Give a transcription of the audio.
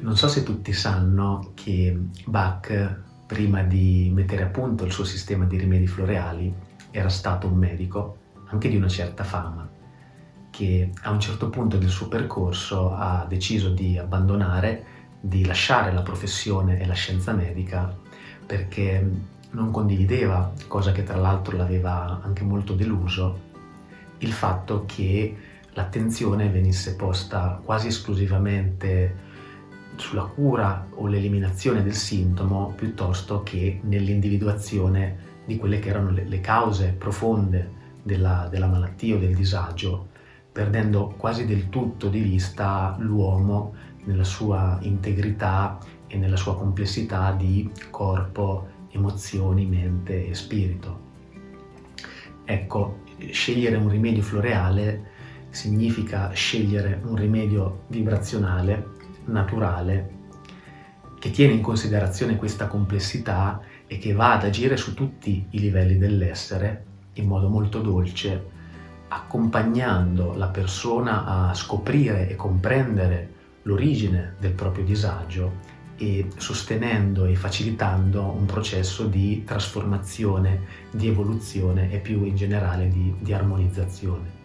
Non so se tutti sanno che Bach, prima di mettere a punto il suo sistema di rimedi floreali, era stato un medico, anche di una certa fama, che a un certo punto del suo percorso ha deciso di abbandonare, di lasciare la professione e la scienza medica perché non condivideva, cosa che tra l'altro l'aveva anche molto deluso, il fatto che l'attenzione venisse posta quasi esclusivamente sulla cura o l'eliminazione del sintomo piuttosto che nell'individuazione di quelle che erano le, cause profonde della, della malattia o del disagio, perdendo quasi del tutto di vista l'uomo nella sua integrità e nella sua complessità di corpo, emozioni, mente e spirito. Ecco, scegliere un rimedio floreale significa scegliere un rimedio vibrazionale naturale che tiene in considerazione questa complessità e che va ad agire su tutti i livelli dell'essere in modo molto dolce, accompagnando la persona a scoprire e comprendere l'origine del proprio disagio e sostenendo e facilitando un processo di trasformazione, di evoluzione e più in generale di, di armonizzazione.